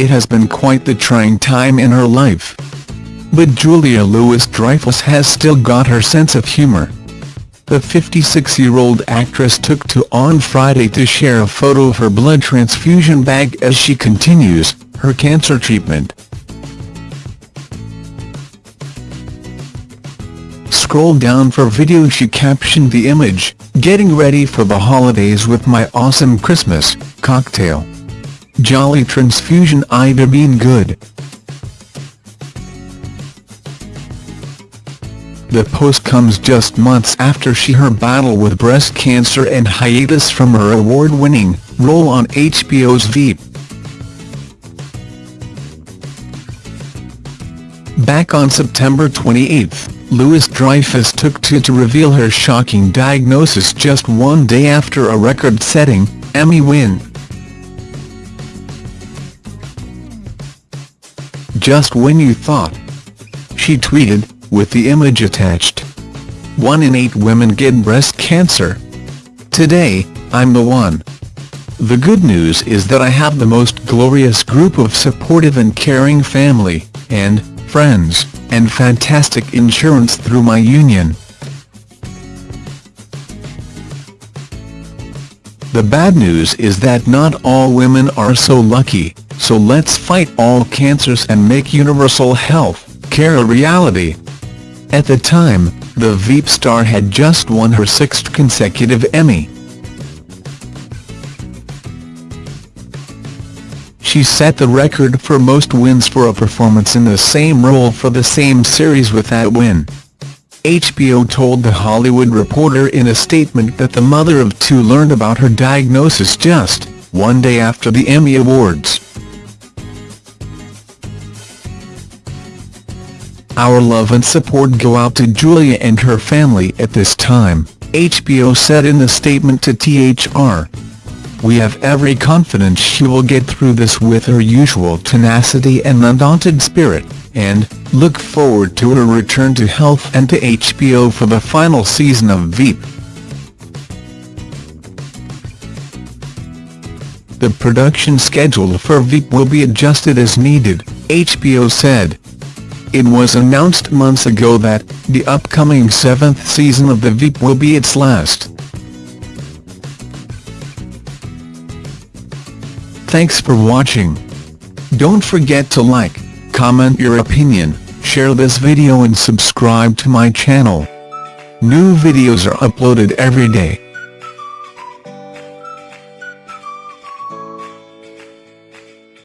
it has been quite the trying time in her life. But Julia Louis-Dreyfus has still got her sense of humour. The 56-year-old actress took to on Friday to share a photo of her blood transfusion bag as she continues her cancer treatment. Scroll down for video she captioned the image, getting ready for the holidays with my awesome Christmas cocktail. Jolly transfusion Ida been good. The post comes just months after she her battle with breast cancer and hiatus from her award-winning role on HBO's Veep. Back on September 28, Louis-Dreyfus took to to reveal her shocking diagnosis just one day after a record-setting Emmy win. Just when you thought. She tweeted, with the image attached. One in eight women get breast cancer. Today, I'm the one. The good news is that I have the most glorious group of supportive and caring family, and, friends, and fantastic insurance through my union. The bad news is that not all women are so lucky, so let's fight all cancers and make universal health care a reality. At the time, the Veep star had just won her sixth consecutive Emmy. She set the record for most wins for a performance in the same role for the same series with that win. HBO told The Hollywood Reporter in a statement that the mother of two learned about her diagnosis just one day after the Emmy Awards. Our love and support go out to Julia and her family at this time, HBO said in a statement to THR. We have every confidence she will get through this with her usual tenacity and undaunted spirit, and look forward to her return to health and to HBO for the final season of Veep. The production schedule for Veep will be adjusted as needed, HBO said. It was announced months ago that, the upcoming seventh season of The Veep will be its last. Thanks for watching. Don't forget to like, comment your opinion, share this video and subscribe to my channel. New videos are uploaded every day.